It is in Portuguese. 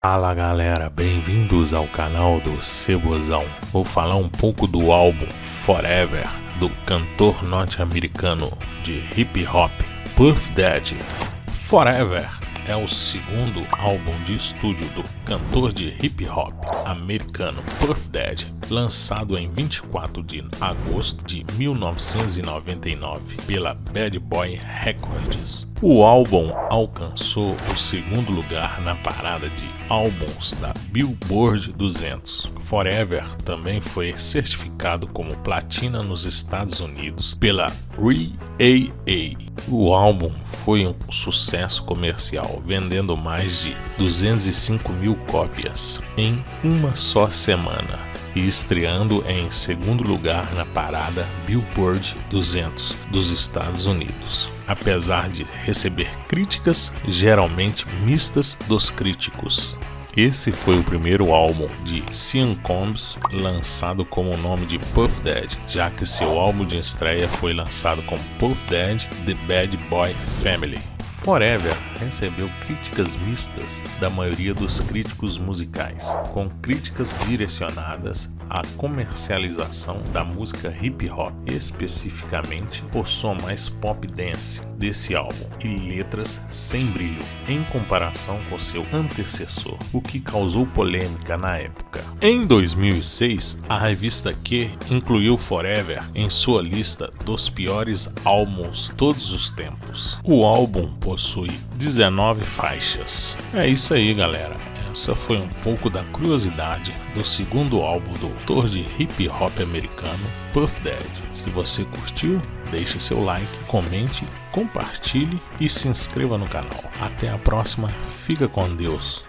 Fala galera, bem-vindos ao canal do Cebozão. Vou falar um pouco do álbum Forever do cantor norte-americano de hip hop Puff Daddy. Forever é o segundo álbum de estúdio do cantor de hip hop americano Puff Daddy, lançado em 24 de agosto de 1999 pela Bad Boy Records. O álbum alcançou o segundo lugar na parada de álbuns da Billboard 200. Forever também foi certificado como platina nos Estados Unidos pela REAA. O álbum foi um sucesso comercial, vendendo mais de 205 mil cópias em uma só semana e estreando em segundo lugar na parada Billboard 200 dos Estados Unidos, apesar de receber críticas geralmente mistas dos críticos. Esse foi o primeiro álbum de Sean Combs lançado com o nome de Puff Daddy, já que seu álbum de estreia foi lançado como Puff Daddy The Bad Boy Family. Forever recebeu críticas mistas da maioria dos críticos musicais, com críticas direcionadas à comercialização da música hip hop, especificamente o som mais pop dance desse álbum e letras sem brilho em comparação com seu antecessor, o que causou polêmica na época. Em 2006, a revista Q incluiu Forever em sua lista dos piores álbuns todos os tempos. O álbum possui 19 faixas. É isso aí, galera. Essa foi um pouco da curiosidade do segundo álbum do autor de hip hop americano Puff Daddy. Se você curtiu, deixe seu like, comente, compartilhe e se inscreva no canal. Até a próxima, fica com Deus.